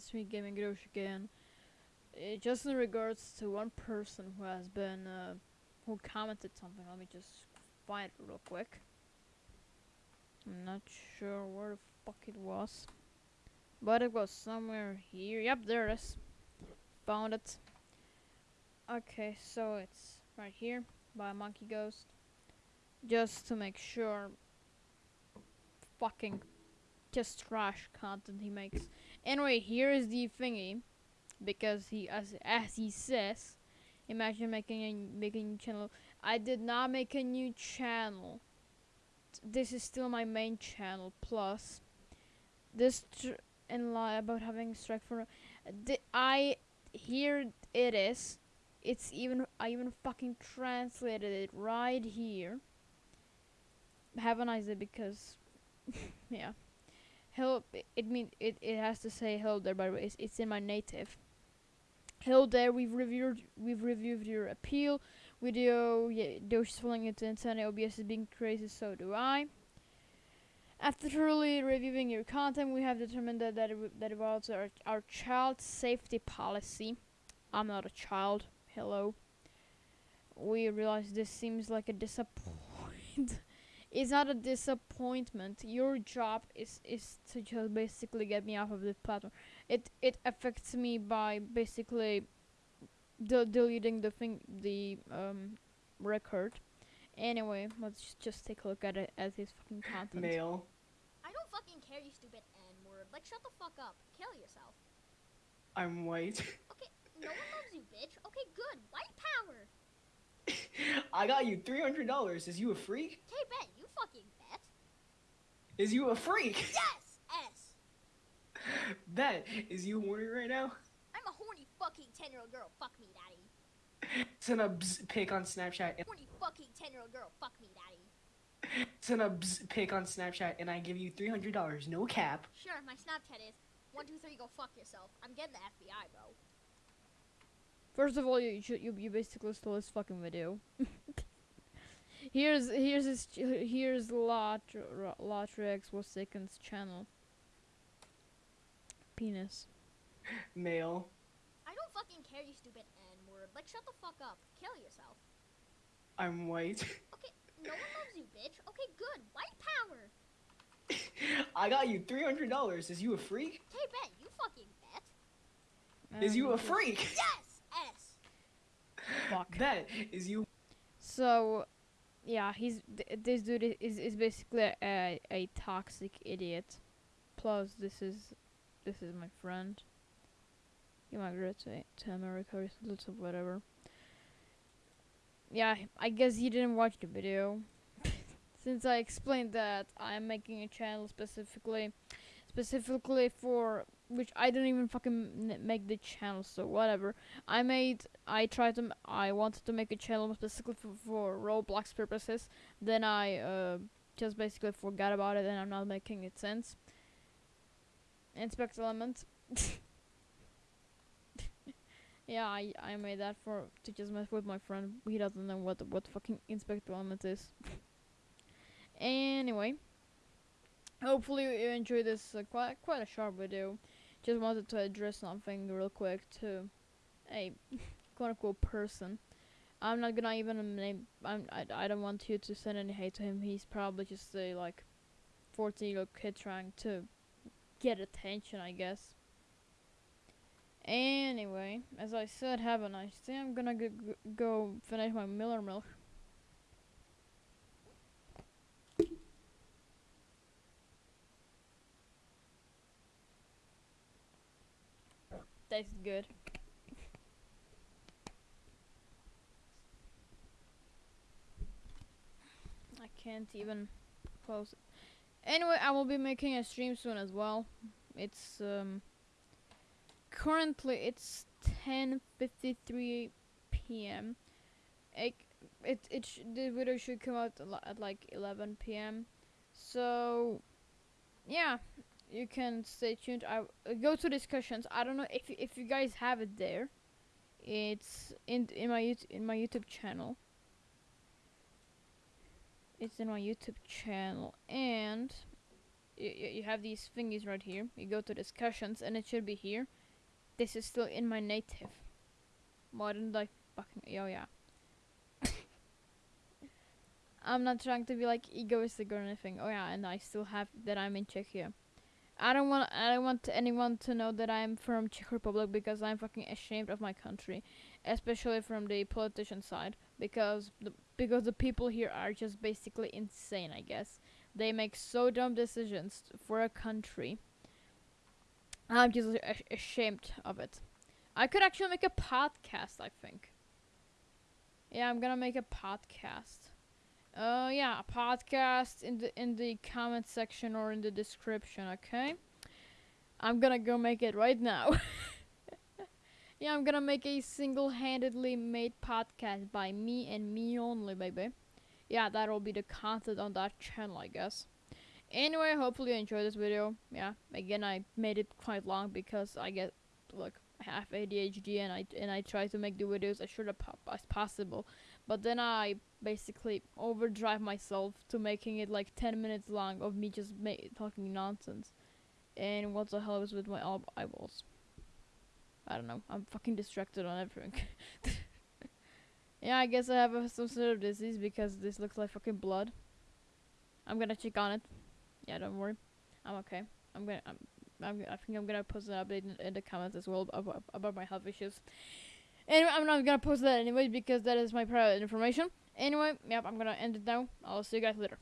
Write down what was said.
it's me, Gaming Grosh again. Just in regards to one person who has been, uh, who commented something, let me just find it real quick. I'm not sure where the fuck it was. But it was somewhere here. Yep, there it is. Found it. Okay, so it's right here by Monkey Ghost. Just to make sure fucking just trash content he makes. Anyway, here is the thingy, because he as as he says, imagine making a making a channel. I did not make a new channel. This is still my main channel. Plus, this and lie about having strike for. I here it is. It's even I even fucking translated it right here. Have a nice day because, yeah. Hello, i- it mean it, it has to say hello there by the way. It's, it's in my native. Hello there, we've reviewed we've reviewed your appeal video. Yeah, is falling into insanity. OBS is being crazy, so do I. After thoroughly reviewing your content, we have determined that that, that involves our our child safety policy. I'm not a child. Hello. We realize this seems like a disappointment. It's not a disappointment. Your job is is to just basically get me off of the platform. It it affects me by basically de- deleting the thing the um record. Anyway, let's just, just take a look at it as his fucking content. Male. I don't fucking care, you stupid N word. Like, shut the fuck up. Kill yourself. I'm white. Okay, no one loves you, bitch. Okay, good. White power. I got you three hundred dollars. Is you a freak? Okay, bet. You fucking bet. Is you a freak? Yes! S. Bet. Is you horny right now? I'm a horny fucking 10 year old girl. Fuck me, daddy. Send a bzz pic on Snapchat. And, Horny fucking 10 year old girl. Fuck me, daddy. send a bzz pic on Snapchat, and I give you three hundred dollars. No cap. Sure, my Snapchat is 123 go fuck yourself. I'm getting the FBI, bro. First of all, you you, should, you you basically stole his fucking video. Here's here's his ch- here's Latr Latrex was second's channel. Penis. Male. I don't fucking care, you stupid N word. Like, shut the fuck up. Kill yourself. I'm white. Okay, no one loves you, bitch. Okay, good. White power. I got you three hundred dollars. Is you a freak? Okay, bet. You fucking bet. Is you a freak? Yes! S. fuck? Bet. Is you So, yeah, he's th- this dude is is basically a a toxic idiot. Plus, this is this is my friend. He migrated to to America recently, so whatever. Yeah, I guess he didn't watch the video. Since I explained that I'm making a channel specifically, specifically for which I didn't even fucking make the channel, so whatever. I made, I tried to, I wanted to make a channel specifically for, for Roblox purposes. Then I uh, just basically forgot about it, and I'm not making it since. Inspect element. yeah, I I made that for to just mess with my friend. He doesn't know what what fucking inspect element is. anyway, hopefully you enjoyed this uh, quite quite a short video. Just wanted to address something real quick to a quote unquote person. I'm not gonna even name. I'm, I I don't want you to send any hate to him. He's probably just a like 14 year old kid trying to get attention, I guess. Anyway, as I said, have a nice day. I'm gonna go, finish my Miller milk. Tastes good. I can't even close it. Anyway, I will be making a stream soon as well. It's um currently it's 10:53 p.m. It it it the video should come out at like 11 p.m. So yeah, you can stay tuned. I uh, go to discussions. I don't know if if you guys have it there. It's in in my YouTube in my YouTube channel. It's in my YouTube channel and you, you have these thingies right here. You go to discussions, and it should be here. This is still in my native. Didn't I fucking? Oh yeah. I'm not trying to be like egoistic or anything. Oh yeah, and I still have that I'm in Czechia. I don't want I don't want anyone to know that I'm from Czech Republic because I'm fucking ashamed of my country, especially from the politician side because the because the people here are just basically insane, I guess. They make so dumb decisions for a country. I'm just ashamed of it. I could actually make a podcast, I think. Yeah, I'm gonna make a podcast. Uh, yeah, a podcast in the in the comment section or in the description. Okay. I'm gonna go make it right now. yeah, I'm gonna make a single-handedly made podcast by me and me only, baby. Yeah, that'll be the content on that channel, I guess. Anyway, hopefully you enjoyed this video. Yeah, again, I made it quite long because I get like half ADHD and I and I try to make the videos as short as possible. But then I basically overdrive myself to making it like 10 minutes long of me just talking nonsense. And what the hell is with my eyeballs? I don't know. I'm fucking distracted on everything. yeah, I guess I have some sort of disease because this looks like fucking blood. I'm gonna check on it. Yeah, don't worry. I'm okay. I'm gonna. I'm, I'm, I think I'm gonna post an update in, in the comments as well about, about my health issues. Anyway, I'm not gonna post that anyway because that is my private information. Anyway, yep, I'm gonna end it now. I'll see you guys later.